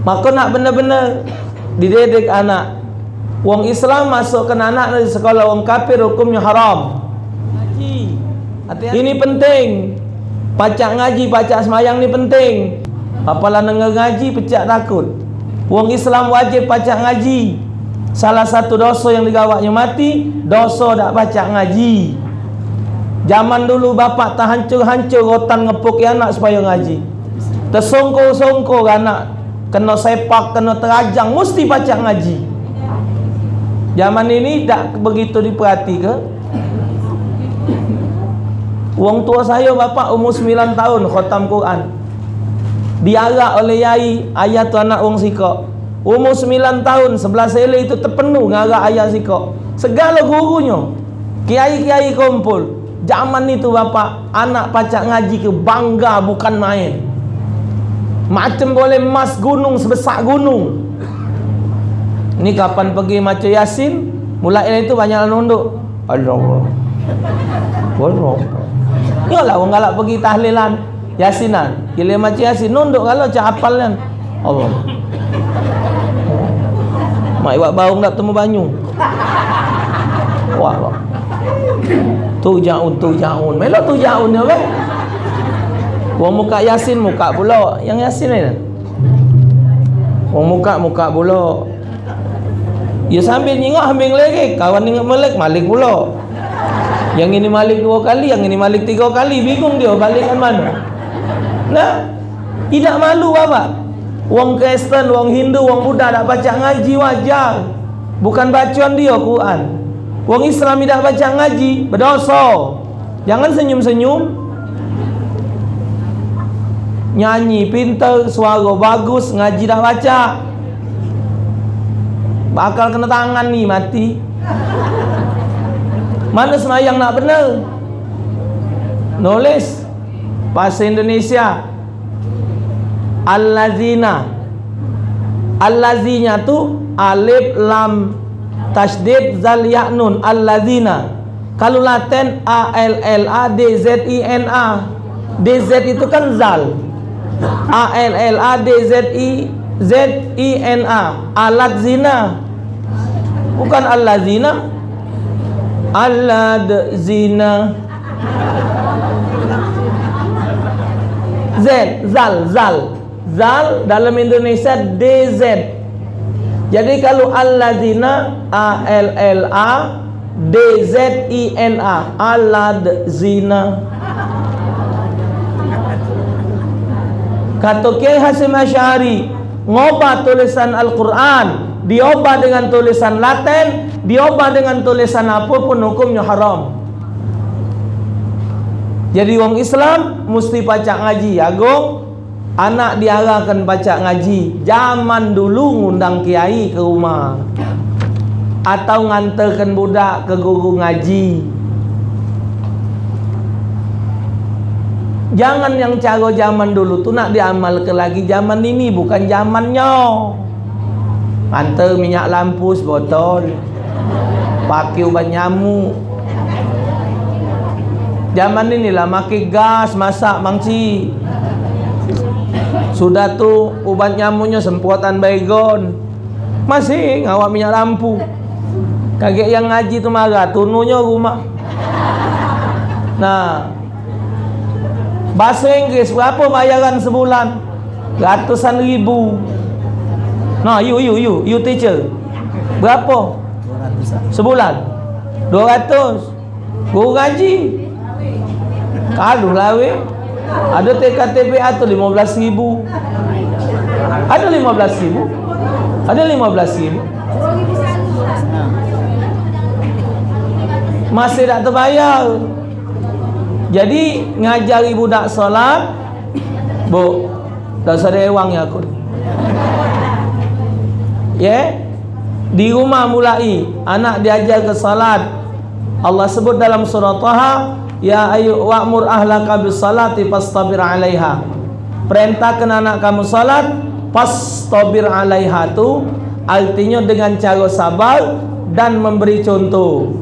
Maka nak benar-benar dididik anak. Wong Islam masukkan anak dari sekolah wong kafir hukumnya haram. Ngaji. Ini penting. Pacak ngaji, pacak semayang ni penting. Apalah dengar ngaji pecah takut. Wong Islam wajib pacak ngaji. Salah satu dosa yang digawaknya mati, dosa tak pacak ngaji. Zaman dulu bapak tak hancur-hancur rotan ngepuk anak supaya ngaji. Tersongkor-songkor anak kena sepak, kena terajang, mesti pacak ngaji. Zaman ini tak begitu diperhati ke? Wong tua saya bapak umur 9 tahun khatam Quran. Diarak oleh yai ayah tu anak wong sikok. Umur 9 tahun sebelah sele itu terpenuh ngarak ayah sikok. Segala gurunya. Kiai-kiai kumpul. Zaman itu bapak anak pacak ngaji ke bangga bukan main. Macam boleh emas gunung sebesar gunung. Ni kapan pergi maca Yasin? Mulai itu banyak nunduk. Allah. Allah. Yalah orang galak pergi tahlilan Yasinan. Gila maca Yasin nunduk kalau cak hafal kan. Allah. Mak iwak bau tak temu banyu. Wah. Tu jaun, tu jaun. Melo tu jaun ya kan? Wong muka Yasin muka pula. Yang Yasin ni. Wong muka muka pula. Ya sambil nyingok ambil lagi. Kawan ingat malik, malik pula. Yang ini malik dua kali, yang ini malik tiga kali. Bingung dia balikkan mana. Nah, tidak malu apa? Wong Kristen, wong Hindu, wong Buddha tak baca ngaji wajar. Bukan bacaan dia Quran. Wong Islam tidak baca ngaji, berdosa. Jangan senyum-senyum. Nyanyi pintar, suara bagus, ngaji dah baca. Bakal kena tangan ni mati. Mana semayang nak benar? Nulis. Bahasa Indonesia. Al-Lazina. Al-Lazinya tu Alif Lam Tashdid Zal Ya'nun Al-Lazina. Kalau Latin A-L-L-A-D-Z-I-N-A D-Z itu kan Zal A-L-L-A-D-Z-I Z-I-N-A Alat zina. Bukan Allah zina. Alad zina. Z Zal Zal. Zal dalam Indonesia DZ Jadi kalau Allah zina A-L-L-A D-Z-I-N-A Alad zina Kata Kiai Hasim Asyari ngobah tulisan Al-Quran diobah dengan tulisan Latin diobah dengan tulisan apapun hukumnya haram. Jadi orang Islam mesti baca ngaji agung. Anak diarahkan baca ngaji. Zaman dulu ngundang kiai ke rumah. Atau ngantarkan budak ke guru ngaji Jangan yang cara zaman dulu tu nak diamalkan lagi zaman ini bukan zamannya. Hantar minyak lampu sebotol. Pakai ubat nyamuk. Zaman inilah makai gas masak mangci. Sudah tu ubat nyamuknya semprotan baygon. Masih ngawak minyak lampu. Kaget yang ngaji tu marah, tununya rumah. Nah, Bahasa Inggeris berapa bayaran sebulan? Ratusan ribu. Nah, you you you you teacher. Berapa? 200 sebulan. 200. Guru ngaji. Kalau lawe. Ada TKTP atau 15 ribu. Ada 15 ribu. Ada 15 ribu. Masih tak terbayar. Jadi ngajari budak solat Bu Tak usah rewang ya aku. Ya? Di rumah mulai Anak diajar ke solat. Allah sebut dalam surah Taha Ya ayu wa'mur ahlaka bis salati Pastabir alaiha. Perintahkan anak kamu salat Pastabir alaiha tu Artinya dengan cara sabar Dan memberi contoh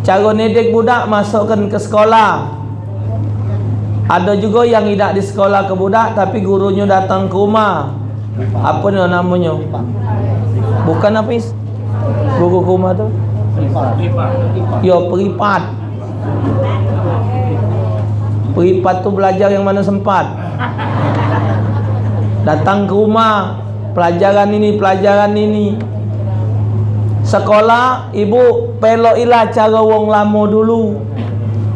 Cara nedik budak masukkan ke sekolah. Ada juga yang tidak di sekolah ke budak tapi gurunya datang ke rumah. Apa ni namanya? Bukan Hafiz? Guru ke rumah tu? Ya peripat. Peripat tu belajar yang mana sempat. Datang ke rumah. Pelajaran ini pelajaran ini sekolah ibu pelokilah cara wong lama dulu.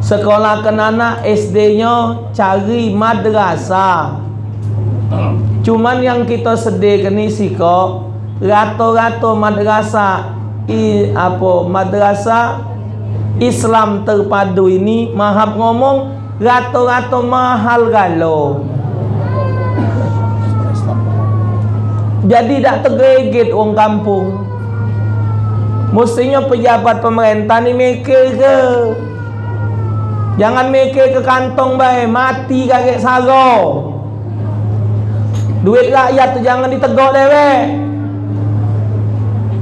Sekolah anak SD nya cari madrasah. Cuman yang kita sedih ni sih kok rato-rato madrasah i, apa madrasah Islam terpadu ini mahab ngomong rato-rato mahal galau. Jadi tak tergegit orang kampung mestinya pejabat pemerintah ni mikir ke? Jangan mikir ke kantong baik mati kakek sago duit rakyat tu jangan ditegok dewek.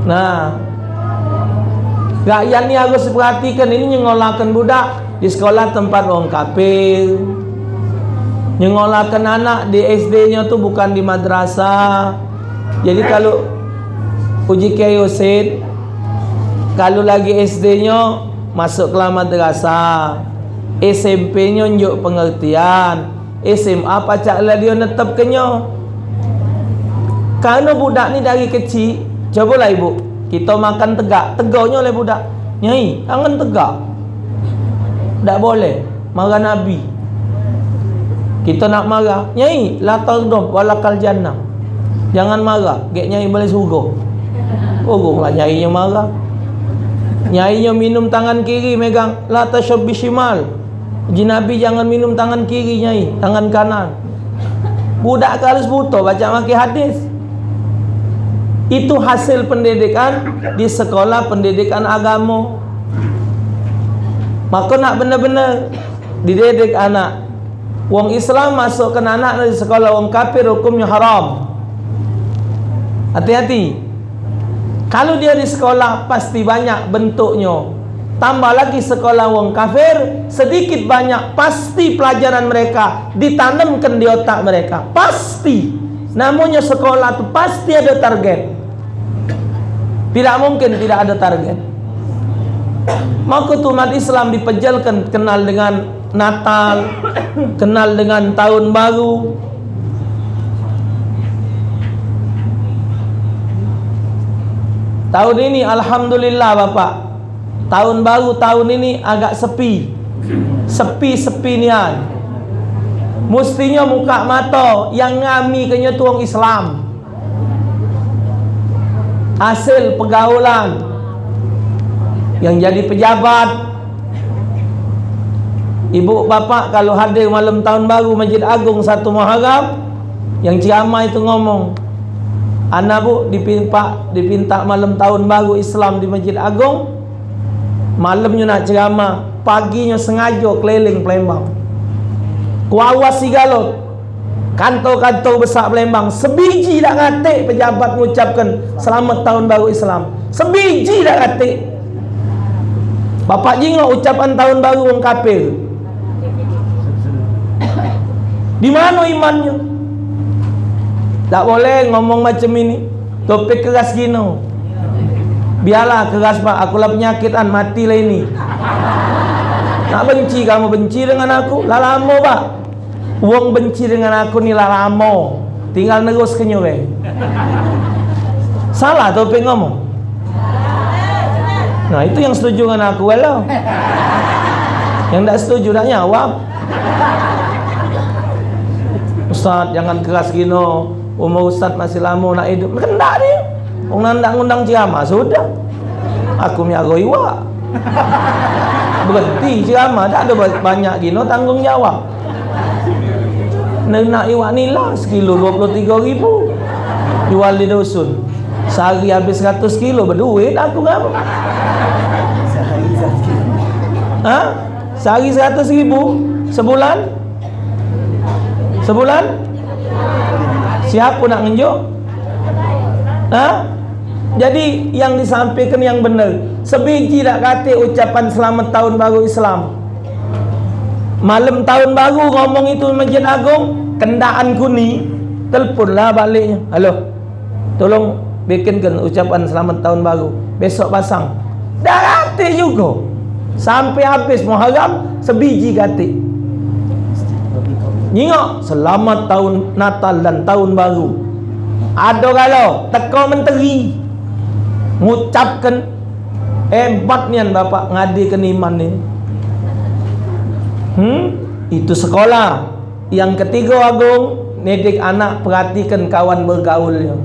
Nah rakyat ni harus perhatikan ini nyengolakan budak di sekolah tempat orang kafir. Nyengolakan anak di SD nya tu bukan di madrasah. Jadi kalau uji KIOSID kalau lagi SD nya masuk ke madrasah. SMP nya unjuk pengertian. SMA pacak lah dia netap kenyo. Kalau budak ni dari kecil cobalah ibu kita makan tegak. Tegaknya oleh budak. Nyai jangan tegak. Tak boleh. Marah Nabi. Kita nak marah. Nyai la tardab walakal jannah. Jangan marah. Gek nyai boleh suruh. Suruh lah nyai yang marah Nyai yang minum tangan kiri megang La tasyab bishimal Jinabi jangan minum tangan kiri nyai. Tangan kanan. Budak kalus buto baca maki hadis. Itu hasil pendidikan Di sekolah pendidikan agama. Maka nak benar-benar Dididik anak. Wong Islam masukkan anak di sekolah Wong kafir hukumnya haram. Hati-hati. Kalau dia di sekolah pasti banyak bentuknya. Tambah lagi sekolah wong kafir, sedikit banyak pasti pelajaran mereka ditanamkan di otak mereka. Pasti. Namanya sekolah itu pasti ada target. Tidak mungkin tidak ada target. Maka umat Islam dipejalkan kenal dengan Natal, kenal dengan tahun baru, Tahun ini Alhamdulillah Bapak. Tahun baru tahun ini agak sepi. Sepi-sepi nian Mestinya muka mata Yang ngami kenya tuang Islam. Hasil pergaulan. Yang jadi pejabat. Ibu bapak kalau hadir malam tahun baru Masjid Agung satu Muharram Yang ceramah itu ngomong Anak bu dipinta, dipinta malam tahun baru Islam di Masjid Agung. Malamnya nak ceramah Paginya sengaja keliling Palembang. Kuawas si galot Kantor-kantor besar Palembang. Sebiji dah ngatik pejabat mengucapkan Selamat tahun baru Islam. Sebiji dah ngatik. Bapak jingok ucapan tahun baru orang kafir. Di mana imannya? Tak boleh ngomong macam ini. Topik keras gini. Biarlah keras pak. Akulah penyakitan. Matilah ini. Nak benci kamu benci dengan aku. Lah lama pak. Uang benci dengan aku ni lah lama. Tinggal nerus kenyuwe. Salah topik ngomong. Nah itu yang setuju dengan aku well. Yang tak setuju tak nyawab. Ustaz jangan keras gini. Umur ustaz masih lama nak hidup. Kendak dia. Orang nak undang ceramah Sudah. Aku miara iwa Berhenti ceramah Tak ada banyak gino tanggungjawab. Nak iwa ni lah. Sekilo 23 ribu. Jual di dusun. Sehari habis 100 kilo. Berduit aku ngapa Ha? Sehari 100 ribu. Sebulan? Sebulan Siapa nak ngenjuk? Ha? Jadi yang disampaikan yang benar. Sebiji tak kata ucapan selamat tahun baru Islam. malam tahun baru ngomong itu masjid agung kendaan kuni teleponlah baliknya halo tolong bikinkan ucapan selamat tahun baru besok pasang dah rati juga sampai habis muharram sebiji katik nyingok selamat tahun natal dan tahun baru. Ada kalau teko menteri. Mengucapkan hebat nian bapak ngadikan iman ni. Hmm? itu sekolah. Yang ketiga agung nedik anak perhatikan kawan bergaulnya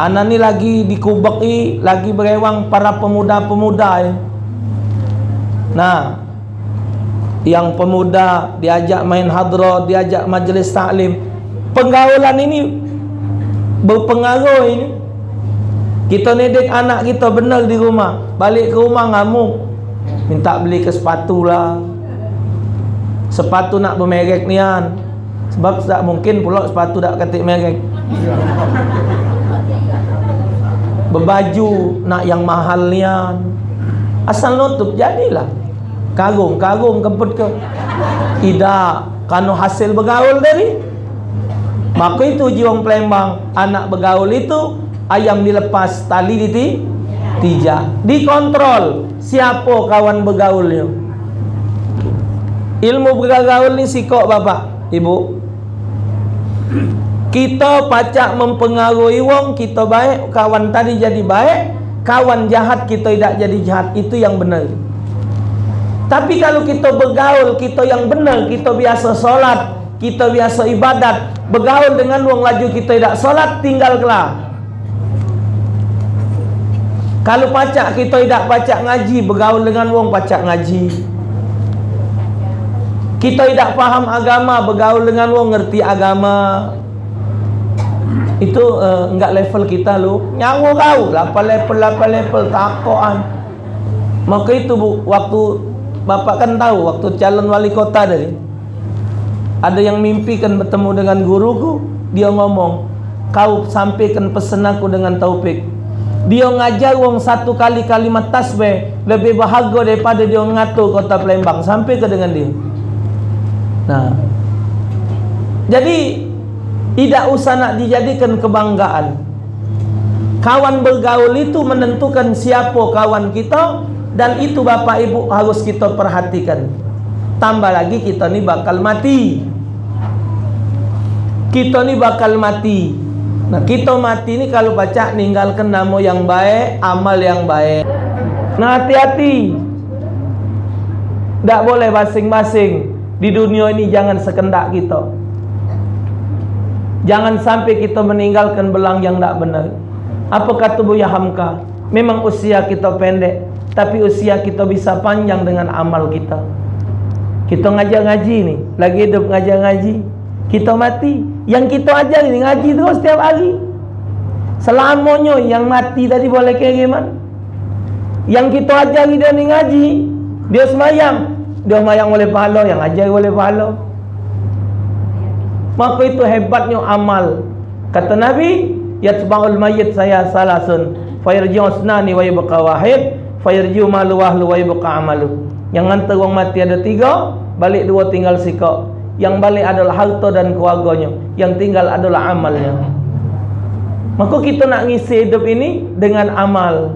anak ni lagi dikubeki lagi berewang para pemuda-pemuda nah yang pemuda diajak main hadra diajak majlis taklim penggaulan ini berpengaruh ini. Kita nedik anak kita benar di rumah. Balik ke rumah ngamuk. Minta beli ke sepatu lah. Sepatu nak bermerek nian. Sebab tak mungkin pula sepatu tak ketik merek. Berbaju nak yang mahal nian. Asal nutup jadilah karung karung kemput ke? Tidak. Kanu hasil bergaul dari? Maka itu jiwang pelembang anak bergaul itu ayam dilepas tali di tijak dikontrol siapa kawan bergaulnya. Ilmu bergaul ni sikok bapak ibu. Kita pacak mempengaruhi wong kita baik kawan tadi jadi baik kawan jahat kita tidak jadi jahat. Itu yang benar tapi kalau kita bergaul kita yang benar kita biasa solat kita biasa ibadat bergaul dengan wong laju kita tidak solat tinggal kelah kalau pacak kita tidak pacak ngaji bergaul dengan wong pacak ngaji. Kita tidak faham agama bergaul dengan wong ngerti agama. Itu uh, enggak level kita lu. Nyawa kau. 8 level 8 level takoan. Maka itu bu, waktu bapak kan tahu waktu calon wali kota tadi ada yang mimpi kan bertemu dengan guruku dia ngomong kau sampaikan pesan aku dengan taufik dia ngajar wong satu kali kalimat tasbih lebih bahagia daripada dia ngatur kota Palembang sampai ke dengan dia Nah. Jadi tidak usah nak dijadikan kebanggaan. Kawan bergaul itu menentukan siapa kawan kita dan itu Bapak Ibu harus kita perhatikan. Tambah lagi kita ni bakal mati. Kita ni bakal mati. Nah, kita mati ni kalau baca ninggalkan nama yang baik, amal yang baik. Nah, hati-hati. Tak boleh basing-basing di dunia ini jangan sekendak kita jangan sampai kita meninggalkan belang yang tak benar apa kata Buya Hamka memang usia kita pendek tapi usia kita bisa panjang dengan amal kita. Kita ngajar ngaji ni lagi hidup ngajar ngaji kita mati. Yang kita ajar ni ngaji terus setiap hari. Selamanya yang mati tadi boleh kira gimana yang kita ajar dia ni ngaji dia semayang. Dia mayang oleh pahala yang ajar oleh pahala. Maka itu hebatnya amal. Kata Nabi yatba'ul mayyit saya salasun fayarji'u asnani wa yabqa wahid fayarji'u malu wahlu wa yabqa amalu. Yang hantar orang mati ada tiga balik dua tinggal sikap yang balik adalah harta dan keluarganya. Yang tinggal adalah amalnya. Maka kita nak ngisi hidup ini dengan amal